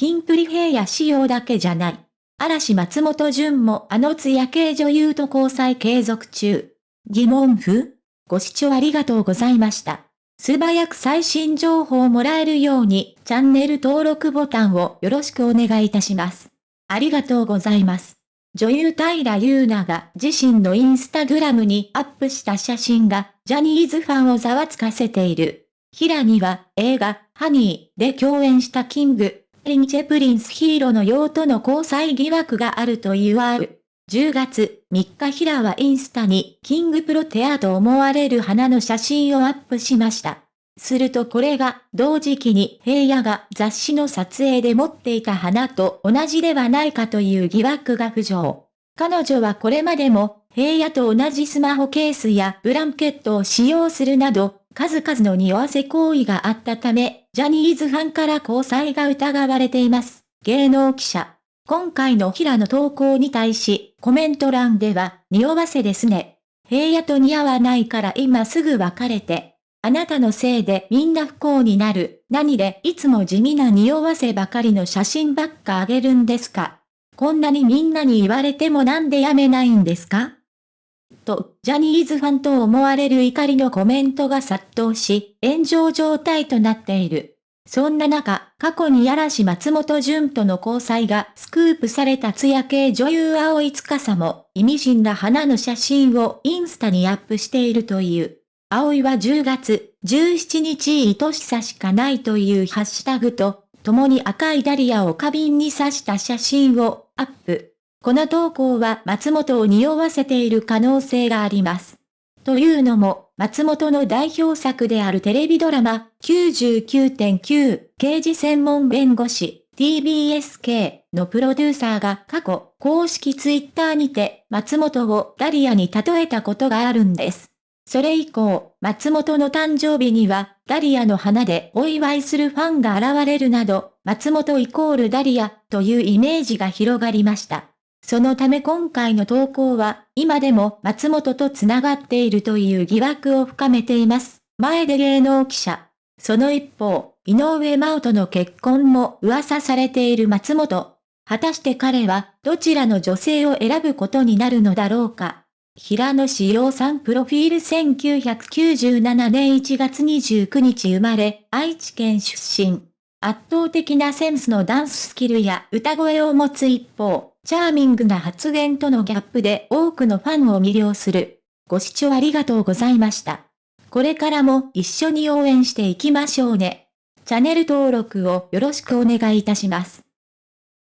金プリ平野仕様だけじゃない。嵐松本潤もあの艶系女優と交際継続中。疑問符？ご視聴ありがとうございました。素早く最新情報をもらえるようにチャンネル登録ボタンをよろしくお願いいたします。ありがとうございます。女優平優奈が自身のインスタグラムにアップした写真がジャニーズファンをざわつかせている。平には映画ハニーで共演したキングKing & Prince 平野紫耀との交際疑惑があるというわう。10月3日平はインスタにキングプロテアと思われる花の写真をアップしました。するとこれが同時期に平野が雑誌の撮影で持っていた花と同じではないかという疑惑が浮上。彼女はこれまでも平野と同じスマホケースやブランケットを使用するなど数々の匂わせ行為があったため、ジャニーズファンから交際が疑われています。芸能記者。今回の平野投稿に対し、コメント欄では、匂わせですね。平野と似合わないから今すぐ別れて。あなたのせいでみんな不幸になる。何でいつも地味な匂わせばかりの写真ばっかあげるんですか？こんなにみんなに言われてもなんでやめないんですか？と、ジャニーズファンと思われる怒りのコメントが殺到し、炎上状態となっている。そんな中、過去に嵐松本潤との交際がスクープされた艶系女優青い司も、意味深な花の写真をインスタにアップしているという。葵は10月17日愛しさしかないというハッシュタグと、共に赤いダリアを花瓶に刺した写真をアップ。この投稿は松本を匂わせている可能性があります。というのも、松本の代表作であるテレビドラマ99.9刑事専門弁護士 TBSK のプロデューサーが過去公式ツイッターにて松本をダリアに例えたことがあるんです。それ以降、松本の誕生日にはダリアの花でお祝いするファンが現れるなど、松本イコールダリアというイメージが広がりました。そのため今回の投稿は、今でも松本と繋がっているという疑惑を深めています。前で芸能記者。その一方、井上真央との結婚も噂されている松本。果たして彼は、どちらの女性を選ぶことになるのだろうか。平野志陽さんプロフィール1997年1月29日生まれ、愛知県出身。圧倒的なセンスのダンススキルや歌声を持つ一方、チャーミングな発言とのギャップで多くのファンを魅了する。ご視聴ありがとうございました。これからも一緒に応援していきましょうね。チャンネル登録をよろしくお願いいたします。